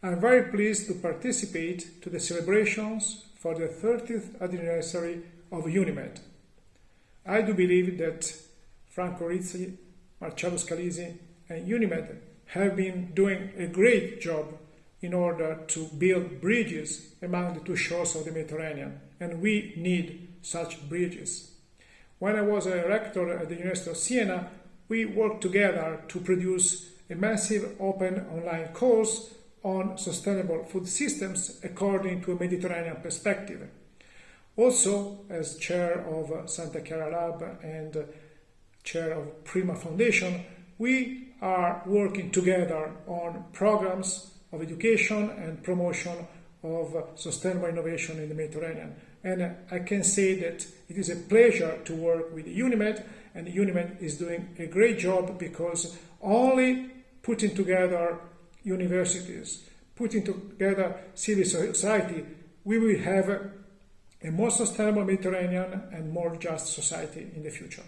I'm very pleased to participate to the celebrations for the 30th anniversary of UNIMED. I do believe that Franco Rizzi, Marcello Scalisi and UNIMED have been doing a great job in order to build bridges among the two shores of the Mediterranean, and we need such bridges. When I was a rector at the University of Siena, we worked together to produce a massive open online course on sustainable food systems according to a Mediterranean perspective. Also, as chair of Santa Chiara Lab and chair of Prima Foundation, we are working together on programs of education and promotion of sustainable innovation in the Mediterranean. And I can say that it is a pleasure to work with UNIMED, and UNIMED is doing a great job because only putting together universities, putting together civil society, we will have a more sustainable Mediterranean and more just society in the future.